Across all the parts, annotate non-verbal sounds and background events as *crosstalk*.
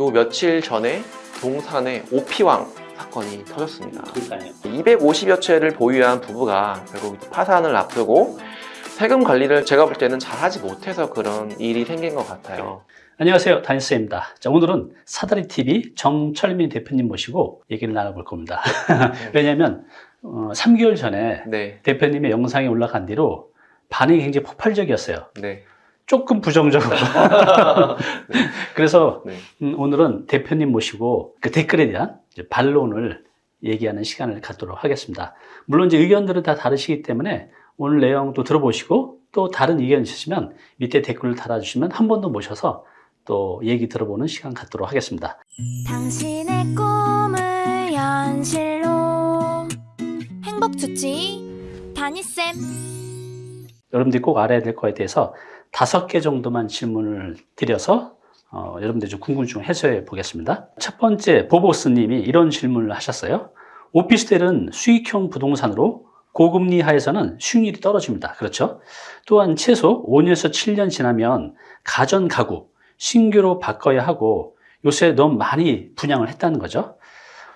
요 며칠 전에 동산에 오피왕 사건이 터졌습니다. 그러니까요. 250여 채를 보유한 부부가 결국 파산을 앞두고 세금 관리를 제가 볼 때는 잘하지 못해서 그런 일이 생긴 것 같아요. 안녕하세요. 다니스입니다. 자, 오늘은 사다리 TV 정철민 대표님 모시고 얘기를 나눠볼 겁니다. *laughs* 왜냐하면 어, 3개월 전에 네, 대표님의 영상이 올라간 뒤로 반응이 굉장히 폭발적이었어요. 네, 조금 부정적으로. *laughs* 그래서 네. 음, 오늘은 대표님 모시고 그 댓글에 대한 이제 반론을 얘기하는 시간을 갖도록 하겠습니다. 물론 이제 의견들은 다 다르시기 때문에 오늘 내용도 들어보시고 또 다른 의견 있으시면 밑에 댓글을 달아주시면 한 번 더 모셔서 또 얘기 들어보는 시간 갖도록 하겠습니다. 당신의 꿈을 현실로 행복 주치 다니쌤 여러분들이 꼭 알아야 될 거에 대해서 다섯 개 정도만 질문을 드려서 어, 여러분들 좀 궁금증을 해소해 보겠습니다. 첫 번째 보보스님이 이런 질문을 하셨어요. 오피스텔은 수익형 부동산으로 고금리 하에서는 수익률이 떨어집니다. 그렇죠? 또한 최소 5년에서 7년 지나면 가전 가구 신규로 바꿔야 하고 요새 너무 많이 분양을 했다는 거죠.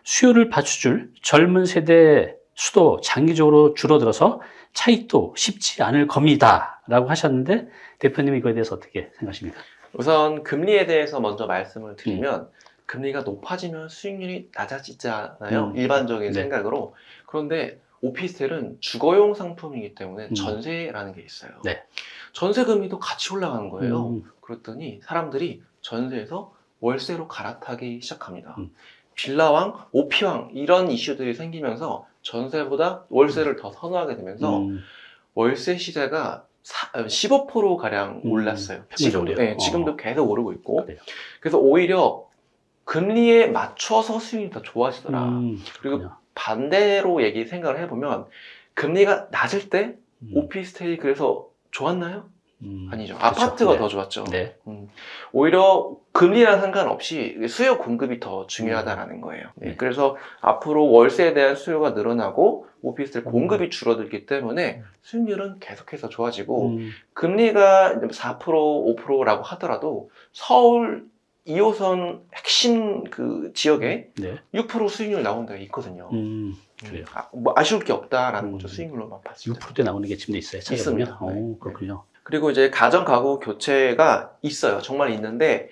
수요를 받쳐줄 젊은 세대 수도 장기적으로 줄어들어서 차익도 쉽지 않을 겁니다. 라고 하셨는데 대표님 이거에 대해서 어떻게 생각하십니까? 우선 금리에 대해서 먼저 말씀을 드리면 금리가 높아지면 수익률이 낮아지잖아요. 음. 일반적인 네. 생각으로. 그런데 오피스텔은 주거용 상품이기 때문에 음. 전세라는 게 있어요. 네. 전세 금리도 같이 올라가는 거예요. 음, 그랬더니 사람들이 전세에서 월세로 갈아타기 시작합니다. 음. 빌라왕, 오피왕 이런 이슈들이 생기면서 전세보다 월세를 더 선호하게 되면서 음, 월세 시세가 15% 가량 음, 올랐어요. 지금, 평균적으로요? 네, 지금도 계속 오르고 있고. 그래요. 그래서 오히려 금리에 맞춰서 수익이 더 좋아지더라. 음, 그리고. 반대로 얘기 생각을 해보면 금리가 낮을 때 음, 오피스텔이 그래서 좋았나요? 음, 아니죠. 그렇죠. 아파트가 네. 더 좋았죠. 네. 음, 오히려 금리랑 상관없이 수요 공급이 더 중요하다라는 거예요. 네, 네. 그래서 앞으로 월세에 대한 수요가 늘어나고 오피스텔 음. 공급이 줄어들기 때문에 수익률은 계속해서 좋아지고 음, 금리가 4% 5%라고 하더라도 서울 2호선 핵심 그 지역에 네. 6% 수익률 나오는 데가 있거든요. 음, 그래요. 아, 뭐 아쉬울 게 없다라는 음. 거죠. 수익률로만 봤을 때. 6%대 나오는 게 지금도 있어요. 있습니다. 네. 오, 그렇군요. 그리고 이제 가전 가구 교체가 있어요. 정말 있는데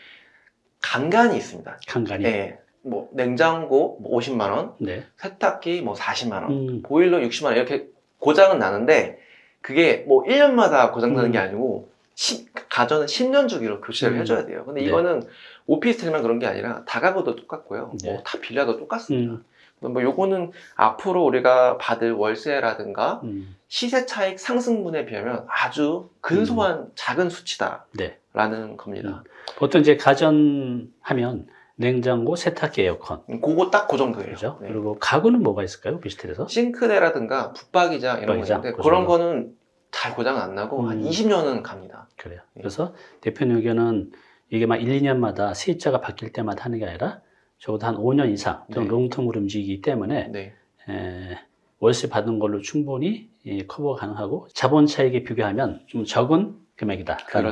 간간이 있습니다. 간간히. 네. 뭐 냉장고 뭐 50만 원, 네. 세탁기 뭐 40만 원, 음, 보일러 60만 원 이렇게 고장은 나는데 그게 뭐 1년마다 고장 나는 게 음. 아니고 시- 가전은 10년 주기로 교체를 음. 해줘야 돼요. 근데 네. 이거는 오피스텔만 그런 게 아니라 다가구도 똑같고요. 네. 뭐다 빌라도 똑같습니다. 음, 뭐 요거는 앞으로 우리가 받을 월세라든가 음, 시세 차익 상승분에 비하면 아주 근소한 작은 수치다라는 네. 겁니다. 보통 이제 가전 하면 냉장고, 세탁기, 에어컨. 음, 그거 딱 그 정도예요. 그죠? 네. 그리고 가구는 뭐가 있을까요? 오피스텔에서? 싱크대라든가 붙박이장 이런 거 붙박이장, 있는데 그 그런. 거는 잘 고장 안 나고 한 음. 20년은 갑니다. 그래요. 네. 그래서 대표님 의견은 이게 막 1, 2년마다 세입자가 바뀔 때마다 하는 게 아니라 적어도 한 5년 이상 또는 네. 롱텀으로 움직이기 때문에 네. 에, 월세 받은 걸로 충분히 이, 커버 가능하고 자본 차익에 비교하면 좀 적은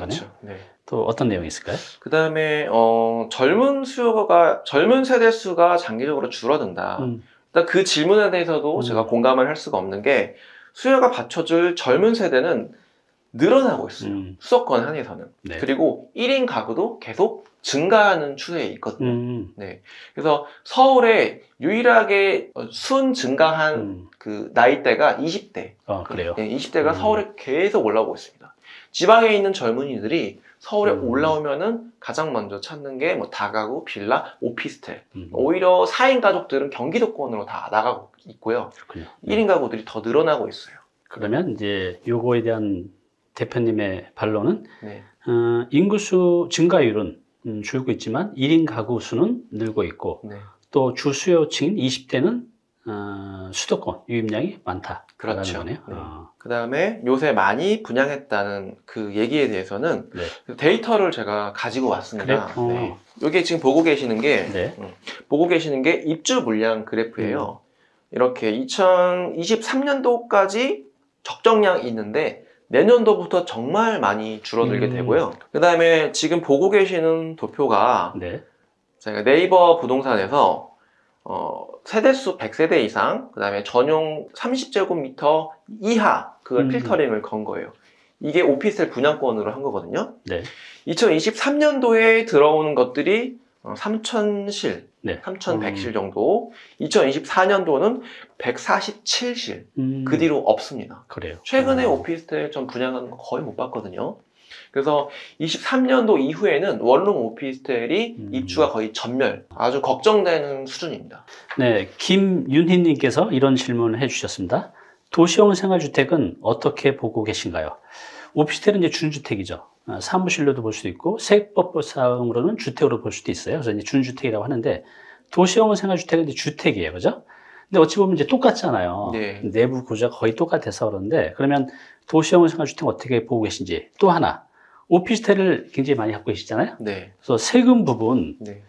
거네요. 그렇죠. 네. 또 어떤 내용이 있을까요? 그 다음에 어, 젊은 수요가 젊은 세대 수가 장기적으로 줄어든다. 음, 일단 그 질문에 대해서도 음. 제가 공감을 할 수가 없는 게 수요가 받쳐줄 젊은 세대는 늘어나고 있어요. 음. 수도권 한에서는. 네. 그리고 1인 가구도 계속 증가하는 추세에 있거든요. 음, 그래서 서울에 유일하게 어, 순 증가한 음. 그 나이대가 20대. 어, 그래요. 20대가 음. 서울에 계속 올라오고 있습니다. 지방에 있는 젊은이들이 서울에 음. 올라오면은 가장 먼저 찾는 게 뭐 다가구, 빌라, 오피스텔. 음, 오히려 4인 가족들은 경기도권으로 다 나가고 있고요. 그렇군요. 1인 가구들이 더 늘어나고 있어요. 그러면 이제 요거에 대한 대표님의 반론은 네. 어, 인구수 증가율은 음, 줄고 있지만 1인 가구 수는 늘고 있고 네. 또 주수요층인 20대는 어, 수도권 유입량이 많다라는 그렇죠. 거네요. 네. 어, 그 다음에 요새 많이 분양했다는 그 얘기에 대해서는 네. 데이터를 제가 가지고 왔습니다. 그래요? 어. 네. 이게 지금 보고 계시는 게 네. 보고 계시는 게 입주 물량 그래프예요. 음. 이렇게 2023년도까지 적정량이 있는데 내년도부터 정말 많이 줄어들게 음. 되고요. 그 다음에 지금 보고 계시는 도표가 네. 제가 네이버 부동산에서 어, 세대수 100세대 이상, 그 다음에 전용 30제곱미터 이하 그걸 음. 필터링을 건 거예요. 이게 오피스텔 분양권으로 한 거거든요. 네. 2023년도에 들어오는 것들이 어, 3,000실, 네. 3,100실 정도, 2024년도는 147실, 음, 그 뒤로 없습니다. 그래요. 최근에 어. 오피스텔 좀 분양하는 거 거의 못 봤거든요. 그래서 23년도 이후에는 원룸 오피스텔이 음. 입주가 거의 전멸, 아주 걱정되는 수준입니다. 네, 김윤희님께서 이런 질문을 해주셨습니다. 도시형 생활주택은 어떻게 보고 계신가요? 오피스텔은 이제 준주택이죠. 아, 사무실로도 볼 수도 있고 세법상으로는 주택으로 볼 수도 있어요. 그래서 이제 준주택이라고 하는데 도시형 생활주택은 이제 주택이에요, 그죠? 근데 어찌 보면 이제 똑같잖아요. 네. 내부 구조가 거의 똑같아서 그런데 그러면 도시형 생활주택 어떻게 보고 계신지 또 하나 오피스텔을 굉장히 많이 갖고 계시잖아요. 네. 그래서 세금 부분 네.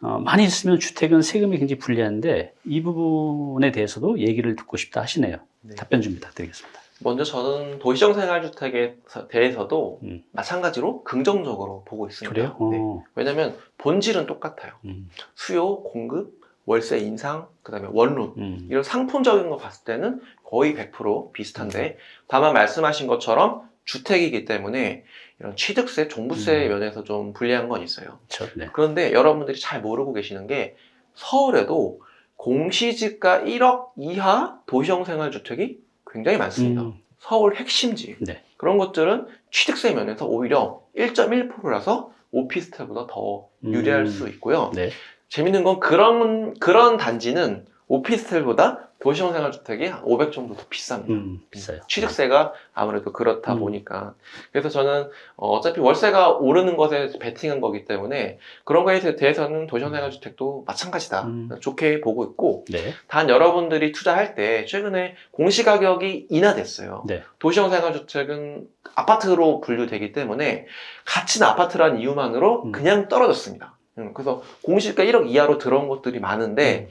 어, 많이 있으면 주택은 세금이 굉장히 불리한데 이 부분에 대해서도 얘기를 듣고 싶다 하시네요. 네. 답변 좀 부탁드리겠습니다. 먼저 저는 도시형 생활주택에 대해서도 음. 마찬가지로 긍정적으로 보고 있습니다. 그래요? 네. 어, 왜냐하면 본질은 똑같아요. 음, 수요, 공급, 월세 인상, 그 다음에 원룸 음, 이런 상품적인 거 봤을 때는 거의 100% 비슷한데 다만 말씀하신 것처럼 주택이기 때문에 이런 취득세, 종부세 음. 면에서 좀 불리한 건 있어요. 그렇죠. 네. 그런데 여러분들이 잘 모르고 계시는 게 서울에도 공시지가 1억 이하 도시형 생활주택이 굉장히 많습니다. 음, 서울 핵심지 네. 그런 것들은 취득세 면에서 오히려 1.1%라서 오피스텔보다 더 유리할 음. 수 있고요. 네. 재밌는 건 그런 그런 단지는 오피스텔보다 도시형 생활주택이 한500 정도 더 비쌉니다. 음, 비싸요. 취득세가 아무래도 그렇다 음. 보니까 그래서 저는 어, 어차피 월세가 오르는 것에 베팅한 거기 때문에 그런 거에 대해서는 도시형 생활주택도 마찬가지다 음. 좋게 보고 있고 네. 단 여러분들이 투자할 때 최근에 공시가격이 인하됐어요. 네. 도시형 생활주택은 아파트로 분류되기 때문에 가치는 아파트라는 이유만으로 음. 그냥 떨어졌습니다. 음, 그래서 공시가 1억 이하로 들어온 것들이 많은데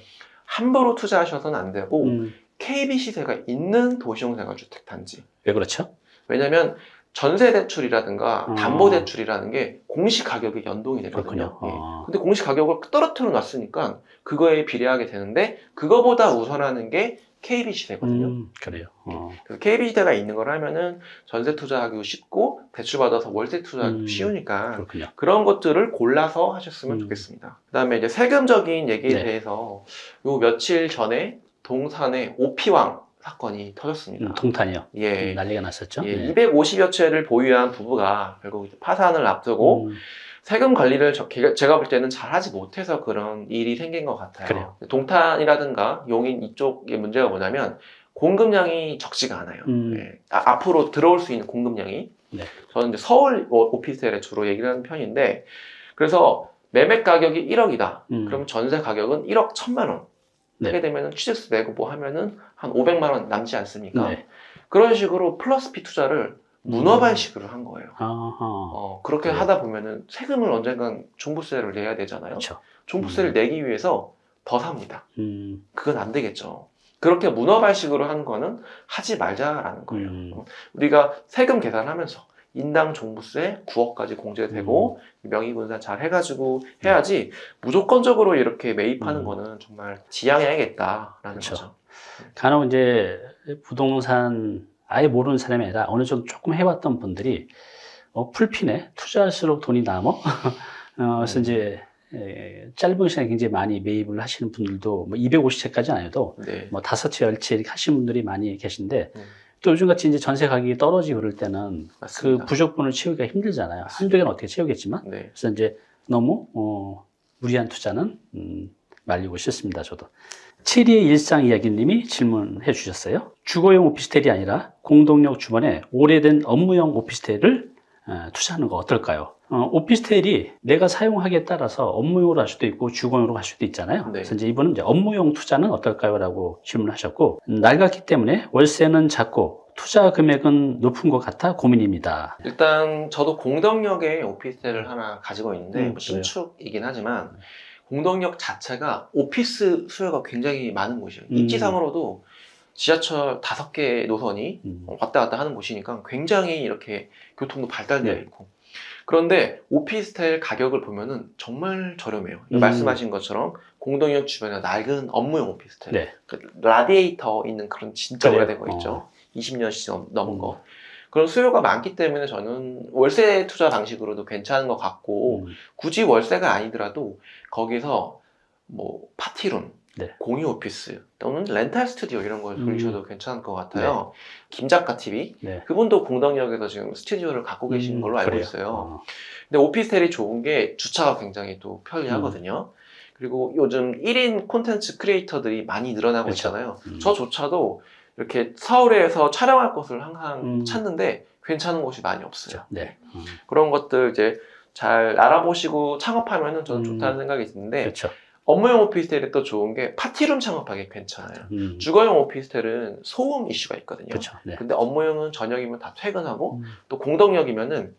함부로 투자하셔서는 안 되고 음, KB 시세가 있는 도시형 생활주택 단지. 왜 그렇죠? 왜냐하면 전세 대출이라든가 음. 담보 대출이라는 게 공시 가격에 연동이 되거든요. 예. 어. 근데 공시 가격을 떨어뜨려 놨으니까 그거에 비례하게 되는데 그거보다 우선하는 게 KB 시세거든요. 음, 그래요. 어, 그래서 KB 시대가 있는 걸 하면은 전세 투자하기도 쉽고 대출 받아서 월세 투자하기도 음, 쉬우니까 그렇군요. 그런 것들을 골라서 하셨으면 음. 좋겠습니다. 그다음에 이제 세금적인 얘기에 네. 대해서 요 며칠 전에 동산에 오피왕 사건이 터졌습니다. 음, 동탄이요. 예. 음, 난리가 났었죠. 예, 네. 250여 채를 보유한 부부가 결국 파산을 앞두고 음, 세금 관리를 저- 제가- 볼 때는 잘하지 못해서 그런 일이 생긴 것 같아요. 그래요. 동탄이라든가 용인 이쪽의 문제가 뭐냐면 공급량이 적지가 않아요. 음. 예, 아, 앞으로 들어올 수 있는 공급량이 네. 저는 이제 서울 오- 오피스텔에 주로 얘기를 하는 편인데 그래서 매매 가격이 1억이다. 음. 그럼 전세 가격은 1억 1천만 원. 네. 하게 되면 취득세 내고 뭐 하면은 한 500만 원 남지 않습니까? 네. 그런 식으로 플러스 피 투자를 문어 발식으로 한 거예요. 어, 그렇게 그래요. 하다 보면은 세금을 언젠간 종부세를 내야 되잖아요. 그렇죠. 종부세를 음. 내기 위해서 더 삽니다. 음, 그건 안 되겠죠. 그렇게 문어 발식으로 하는 거는 하지 말자라는 거예요. 음. 어, 우리가 세금 계산하면서 인당 종부세 9억까지 공제되고 음. 명의분산 잘 해가지고 해야지 무조건적으로 이렇게 매입하는 음. 거는 정말 지양해야겠다라는 그쵸. 거죠. 간혹 이제 부동산 아예 모르는 사람이 아니라 어느 정도 조금 해왔던 분들이 어, 풀피네 투자할수록 돈이 남어 *laughs* 어, 그래서 음. 이제 에, 짧은 시간에 굉장히 많이 매입을 하시는 분들도 뭐 250채까지 아니어도 네. 뭐 다섯 채, 열 채 이렇게 하시는 분들이 많이 계신데 음. 또 요즘같이 이제 전세 가격이 떨어지고 그럴 때는 그 맞습니다. 부족분을 채우기가 힘들잖아요. 한두 개는 어떻게 채우겠지만 네. 그래서 이제 너무 어, 무리한 투자는 음, 말리고 싶습니다. 저도. 7위의 일상 이야기님이 질문해 주셨어요. 주거용 오피스텔이 아니라 공동역 주변에 오래된 업무용 오피스텔을 어, 투자하는 거 어떨까요? 어, 오피스텔이 내가 사용하기에 따라서 업무용으로 할 수도 있고 주거용으로 할 수도 있잖아요. 네. 그래서 이제 이분은 이제 업무용 투자는 어떨까요? 라고 질문하셨고 음, 낡았기 때문에 월세는 작고 투자 금액은 높은 것 같아 고민입니다. 일단 저도 공덕역에 오피스텔을 하나 가지고 있는데 음, 뭐. 신축이긴 하지만 공덕역 자체가 오피스 수요가 굉장히 많은 곳이에요. 음. 입지상으로도 지하철 다섯 개 노선이 음, 왔다 갔다 하는 곳이니까 굉장히 이렇게 교통도 발달되어 네. 있고 그런데 오피스텔 가격을 보면은 정말 저렴해요. 음. 말씀하신 것처럼 공동역 주변에 낡은 업무용 오피스텔, 네. 그 라디에이터 있는 그런 진짜 그래요? 오래된 거 있죠. 어. 20년씩 넘, 넘은 음. 거. 그런 수요가 많기 때문에 저는 월세 투자 방식으로도 괜찮은 것 같고 음. 굳이 월세가 아니더라도 거기서 뭐 파티룸, 네. 공유 오피스 또는 렌탈 스튜디오 이런 걸 음. 돌리셔도 괜찮을 것 같아요. 김작가 TV 네. 그분도 공덕역에서 지금 스튜디오를 갖고 계신 음, 걸로 알고 그래요. 있어요. 어. 근데 오피스텔이 좋은 게 주차가 굉장히 또 편리하거든요. 그리고 요즘 1인 콘텐츠 크리에이터들이 많이 늘어나고 그렇죠. 있잖아요. 음. 저조차도 이렇게 서울에서 촬영할 곳을 항상 음. 찾는데 괜찮은 곳이 많이 없어요. 네. 음. 그런 것들 이제 잘 알아보시고 창업하면은 저는 음. 좋다는 생각이 드는데 그렇죠. 업무용 오피스텔이 또 좋은 게 파티룸 창업하기 괜찮아요. 음. 주거용 오피스텔은 소음 이슈가 있거든요. 그렇죠. 네. 근데 업무용은 저녁이면 다 퇴근하고 음. 또 공덕역이면은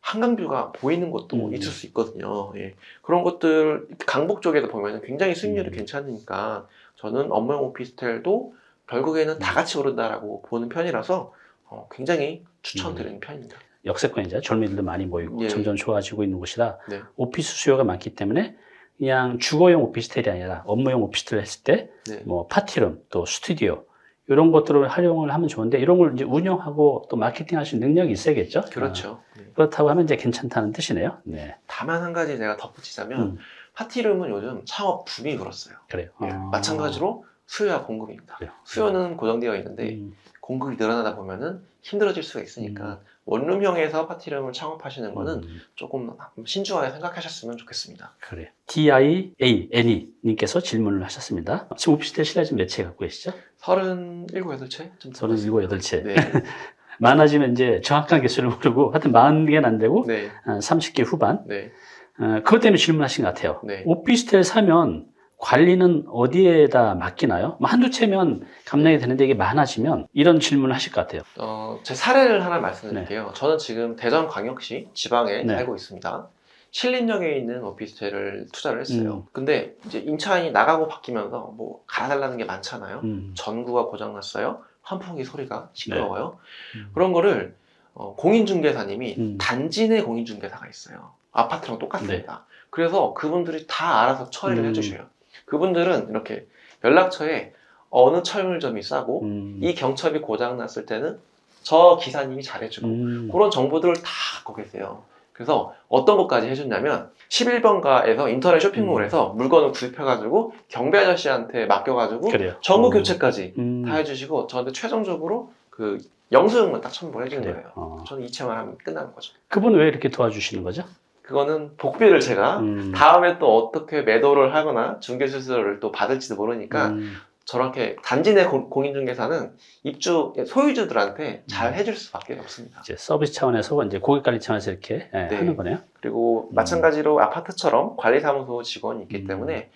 한강뷰가 보이는 곳도 음. 있을 수 있거든요. 예. 그런 것들 강북 쪽에도 보면은 굉장히 수익률이 음. 괜찮으니까 저는 업무용 오피스텔도 결국에는 다 같이 오른다라고 보는 편이라서 어, 굉장히 추천드리는 편입니다. 역세권이죠. 젊은이들도 많이 모이고 예. 점점 좋아지고 있는 곳이라 네. 오피스 수요가 많기 때문에 그냥 주거용 오피스텔이 아니라 업무용 오피스텔을 했을 때 네. 뭐 파티룸 또 스튜디오 이런 것들을 활용을 하면 좋은데 이런 걸 이제 운영하고 또 마케팅 하실 능력이 있어야겠죠. 그렇죠. 네. 아, 그렇다고 하면 이제 괜찮다는 뜻이네요. 네. 다만 한 가지 제가 덧붙이자면 음, 파티룸은 요즘 창업 붐이 불었어요. 그래요. 예. 아. 마찬가지로 수요와 공급입니다. 그래요. 수요는 고정되어 있는데 음, 공급이 늘어나다 보면은 힘들어질 수가 있으니까 원룸형에서 파티룸을 창업하시는 거는 음, 조금 신중하게 생각하셨으면 좋겠습니다. 그래요. DIA N이 님께서 질문을 하셨습니다. 지금 오피스텔 실내 지금 몇채 갖고 계시죠? 37, 8채? 좀 37, 8채. 네. *laughs* 많아지면 이제 정확한 개수를 모르고 하여튼 40개는 안 되고 네. 한 30개 후반. 네. 어, 그것 때문에 질문하신 것 같아요. 네. 오피스텔 사면 관리는 어디에다 맡기나요? 뭐 한두 채면 감당이 되는데 이게 많아지면 이런 질문을 하실 것 같아요. 어, 제 사례를 하나 말씀드릴게요. 저는 지금 대전광역시 지방에 네. 살고 있습니다. 신림역에 있는 오피스텔을 투자를 했어요. 음. 근데 이제 임차인이 나가고 바뀌면서 뭐 갈아달라는 게 많잖아요. 음. 전구가 고장났어요. 환풍기 소리가 시끄러워요. 음. 그런 거를 어, 공인중개사님이 음. 단지 내 공인중개사가 있어요. 아파트랑 똑같습니다. 그래서 그분들이 다 알아서 처리를 음. 해주셔요. 그분들은 이렇게 연락처에 어느 철물점이 싸고 음. 이 경첩이 고장 났을 때는 저 기사님이 잘해주고 음. 그런 정보들을 다 갖고 계세요. 그래서 어떤 것까지 해줬냐면 11번가에서 인터넷 쇼핑몰에서 물건을 구입해가지고 경비 아저씨한테 맡겨가지고. 전구 어. 교체까지 음. 다 해주시고 저한테 최종적으로 그 영수증만 딱 첨부해 주는 그래요. 거예요. 어. 저는 이체만 하면 끝나는 거죠. 그분 왜 이렇게 도와주시는 거죠? 그거는 복비를 제가 음. 다음에 또 어떻게 매도를 하거나 중개수수료를 또 받을지도 모르니까 음. 저렇게 단지 내 공- 공인중개사는 입주 소유주들한테 잘 음. 해줄 수밖에 없습니다. 이제 서비스 차원에서 이제 고객 관리 차원에서 이렇게 예, 네. 하는 거네요. 그리고 음. 마찬가지로 아파트처럼 관리사무소 직원이 있기 음. 때문에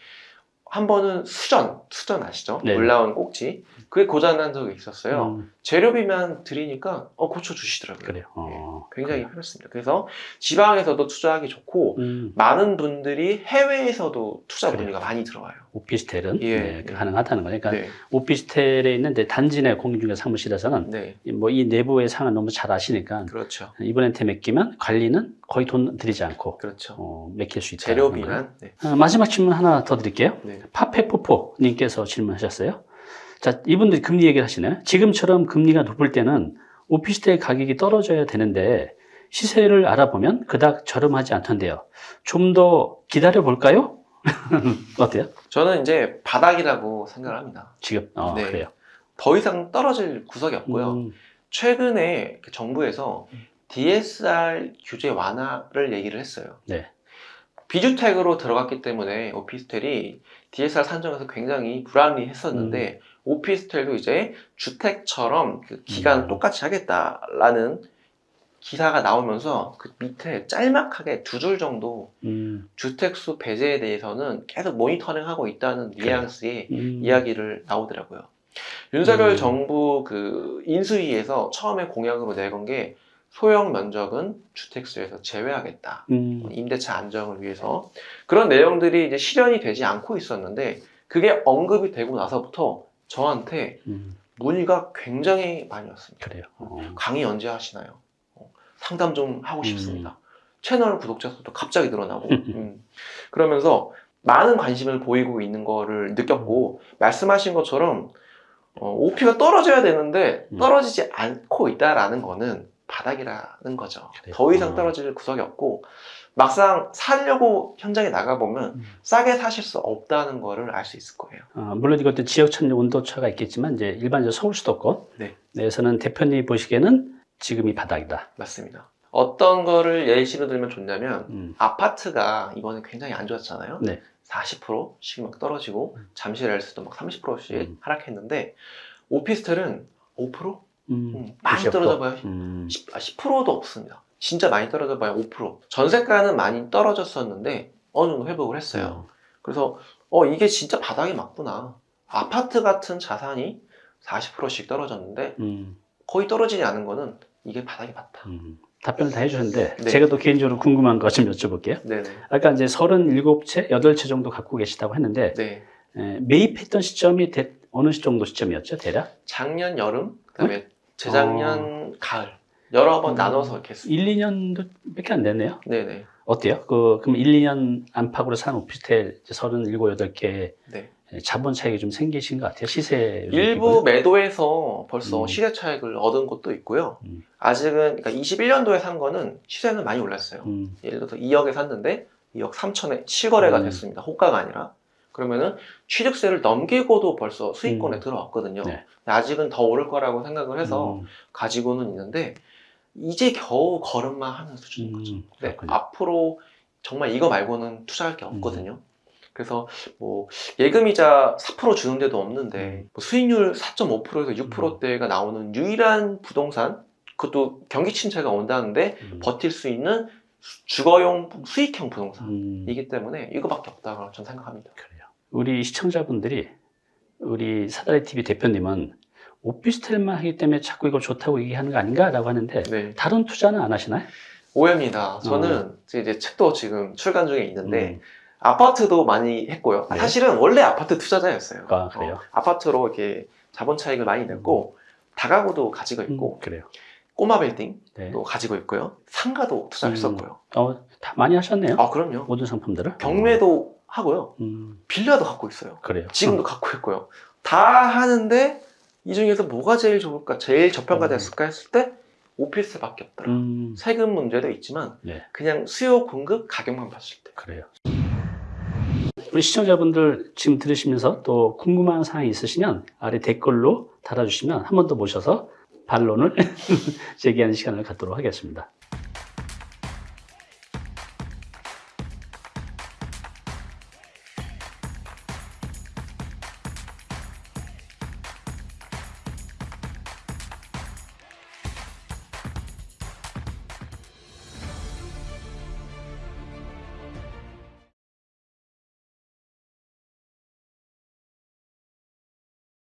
한 번은 수전, 수전 아시죠? 네. 물 나온 꼭지. 그게 고장난 적이 있었어요. 음, 재료비만 드리니까 어 고쳐주시더라고요. 그래요. 어. 굉장히 편했습니다. 그래서 지방에서도 투자하기 좋고 음. 많은 분들이 해외에서도 투자 그래요. 문의가 많이 들어와요. 오피스텔은 예. 네, 가능하다는 거니까 네, 오피스텔에 있는 이제 단지 내 공인중개사 사무실에서는 네, 뭐이 내부의 상황을 너무 잘 아시니까 그렇죠, 이분한테 맡기면 관리는 거의 돈 들이지 않고 그렇죠. 어, 맡길 수 있다. 재료비만. 네, 어, 마지막 질문 하나 더 드릴게요. 네. 파페포포님께서 질문하셨어요. 자, 이분들이 금리 얘기를 하시네요. 지금처럼 금리가 높을 때는 오피스텔 가격이 떨어져야 되는데 시세를 알아보면 그닥 저렴하지 않던데요. 좀 더 기다려 볼까요? *laughs* 어때요? 저는 이제 바닥이라고 생각을 합니다. 지금 어, 네. 그래요. 더 이상 떨어질 구석이 없고요. 음, 최근에 그 정부에서 DSR 규제 완화를 얘기를 했어요. 네. 비주택으로 들어갔기 때문에 오피스텔이 DSR 산정에서 굉장히 불합리했었는데 오피스텔도 이제 주택처럼 그 기간 음. 똑같이 하겠다라는 기사가 나오면서 그 밑에 짤막하게 두 줄 정도 음, 주택수 배제에 대해서는 계속 모니터링하고 있다는. 뉘앙스의 음, 이야기를 나오더라고요. 윤석열 음. 정부 그 인수위에서 처음에 공약으로 내건 게 소형 면적은 주택수에서 제외하겠다. 음, 임대차 안정을 위해서 그런 내용들이 이제 실현이 되지 않고 있었는데 그게 언급이 되고 나서부터 저한테 음, 문의가 굉장히 많이 왔습니다. 그래요. 어, 강의 언제 하시나요? 어, 상담 좀 하고 음. 싶습니다. 채널 구독자 수도 갑자기 늘어나고 *laughs* 음. 그러면서 많은 관심을 보이고 있는 거를 느꼈고 말씀하신 것처럼 어, OP가 떨어져야 되는데 음. 떨어지지 않고 있다라는 거는 바닥이라는 거죠. 그래요. 더 이상 어. 떨어질 구석이 없고 막상 살려고 현장에 나가보면 음. 싸게 사실 수 없다는 거를 알 수 있을 거예요. 어, 물론 이것도 지역 천적 온도차가 있겠지만 이제 일반적으로 서울 수도권 네. 내에서는 대표님 보시기에는 지금이 바닥이다. 맞습니다. 어떤 거를 예시로 들면 좋냐면 음. 아파트가 이번에 굉장히 안 좋았잖아요. 네. 40%씩 막 떨어지고 잠실에서도 막 30%씩 음. 하락했는데 오피스텔은 5%? 음, 음, 많이. 떨어져 봐요. 음, 10, 아, 10%도 없습니다. 진짜 많이 떨어져 봐요. 5%. 전세가는 많이 떨어졌었는데 어느 정도 회복을 했어요. 그래서 어 이게 진짜 바닥이 맞구나. 아파트 같은 자산이 40%씩 떨어졌는데 음, 거의 떨어지지 않은 거는 이게 바닥이 맞다. 음. 답변을 다 해주셨는데 네. 제가 또 개인적으로 궁금한 거 좀 여쭤볼게요. 네네. 아까 이제 37채, 8채 정도 갖고 계시다고 했는데 네. 에, 매입했던 시점이 대- 어느 시 정도 시점이었죠, 대략? 작년 여름, 그다음에 재작년 가을 여러 번 음. 나눠서 이렇게 쓰. 1, 2년도 밖에 안 됐네요. 네네. 어때요? 그, 그럼 1, 2년 안팎으로 산 오피스텔 이제 37, 8개 네. 자본 차익이 좀 생기신 것 같아요. 시세 일부 기분. 매도해서 벌써 음. 시세 차익을 얻은 곳도 있고요. 음. 아직은 그러니까 21년도에 산 거는 시세는 많이 올랐어요. 음, 예를 들어서 2억에 샀는데 2억 3천에 실거래가 음. 됐습니다. 호가가 아니라. 그러면은 취득세를 넘기고도 벌써 수익권에 음. 들어왔거든요. 네. 아직은 더 오를 거라고 생각을 해서 음, 가지고는 있는데 이제 겨우 걸음만 하는 수준인 거죠. 음, 네, 그렇군요. 앞으로 정말 이거 말고는 투자할 게 음. 없거든요. 그래서 뭐 예금이자 4% 주는 데도 없는데 음. 뭐 수익률 4.5%에서 6%대가 나오는 유일한 부동산 그것도 경기 침체가 온다는데 음, 버틸 수 있는 수- 주거용 수익형 부동산이기 음, 때문에 이거밖에 없다고 저는 생각합니다. 우리 시청자분들이 우리 사다리 TV 대표님은 오피스텔만 하기 때문에 자꾸 이거 좋다고 얘기하는 거 아닌가라고 하는데 네. 다른 투자는 안 하시나요? 오해입니다. 저는 이제 책도 지금 출간 중에 있는데 음, 아파트도 많이 했고요. 네. 사실은 원래 아파트 투자자였어요. 아, 그래요? 어, 아파트로 이렇게 자본 차익을 많이 냈고 다가구도 가지고 있고 음, 그래요. 꼬마 빌딩도 네. 가지고 있고요. 상가도 투자했었고요. 어, 다 많이 하셨네요. 아 그럼요. 모든 상품들을. 경매도 하고요. 음, 빌라도 갖고 있어요. 그래요. 지금도 갖고 있고요. 다 하는데 이 중에서 뭐가 제일 좋을까, 제일 저평가 됐을까 했을 때 오피스밖에 없더라. 음, 세금 문제도 있지만 네. 그냥 수요 공급 가격만 봤을 때. 그래요. 우리 시청자분들 지금 들으시면서 또 궁금한 사항이 있으시면 아래 댓글로 달아주시면 한 번 더 모셔서 반론을 *laughs* 제기하는 시간을 갖도록 하겠습니다.